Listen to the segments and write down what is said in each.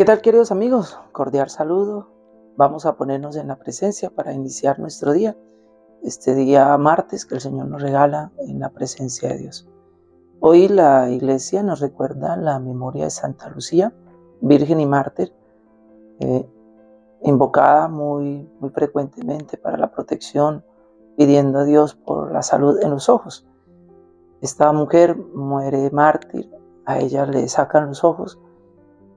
¿Qué tal queridos amigos? Cordial saludo. Vamos a ponernos en la presencia para iniciar nuestro día. Este día martes que el Señor nos regala en la presencia de Dios. Hoy la iglesia nos recuerda la memoria de Santa Lucía, Virgen y Mártir, eh, invocada muy, muy frecuentemente para la protección, pidiendo a Dios por la salud en los ojos. Esta mujer muere mártir, a ella le sacan los ojos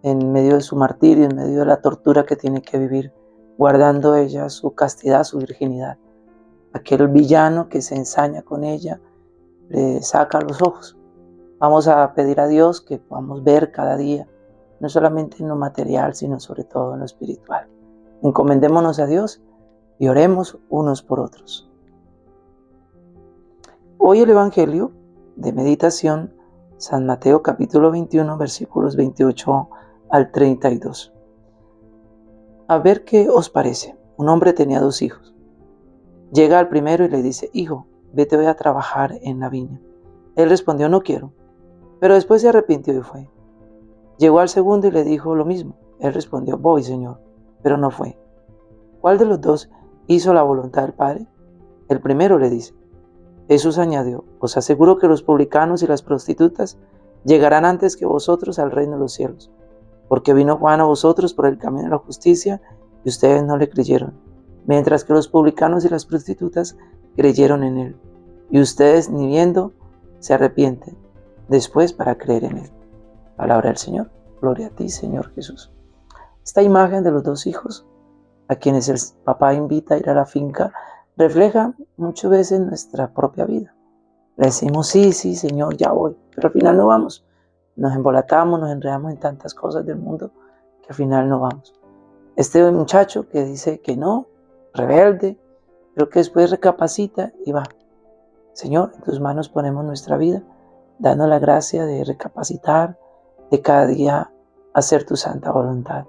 en medio de su martirio, en medio de la tortura que tiene que vivir, guardando ella su castidad, su virginidad. Aquel villano que se ensaña con ella le saca los ojos. Vamos a pedir a Dios que podamos ver cada día, no solamente en lo material, sino sobre todo en lo espiritual. Encomendémonos a Dios y oremos unos por otros. Hoy el Evangelio de Meditación, San Mateo capítulo 21, versículos 28 al 32. A ver qué os parece. Un hombre tenía dos hijos. Llega al primero y le dice, hijo, vete a trabajar en la viña. Él respondió, no quiero. Pero después se arrepintió y fue. Llegó al segundo y le dijo lo mismo. Él respondió, voy, Señor, pero no fue. ¿Cuál de los dos hizo la voluntad del Padre? El primero le dice. Jesús añadió, os aseguro que los publicanos y las prostitutas llegarán antes que vosotros al reino de los cielos porque vino Juan a vosotros por el camino de la justicia y ustedes no le creyeron, mientras que los publicanos y las prostitutas creyeron en él, y ustedes ni viendo se arrepienten después para creer en él. Palabra del Señor. Gloria a ti, Señor Jesús. Esta imagen de los dos hijos, a quienes el papá invita a ir a la finca, refleja muchas veces nuestra propia vida. Le decimos, sí, sí, Señor, ya voy, pero al final no vamos nos embolatamos, nos enredamos en tantas cosas del mundo que al final no vamos. Este muchacho que dice que no, rebelde, pero que después recapacita y va. Señor, en tus manos ponemos nuestra vida, dando la gracia de recapacitar, de cada día hacer tu santa voluntad.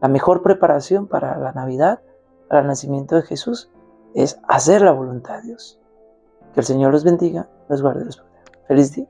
La mejor preparación para la Navidad, para el nacimiento de Jesús, es hacer la voluntad de Dios. Que el Señor los bendiga, los guarde, los proteja. Feliz día.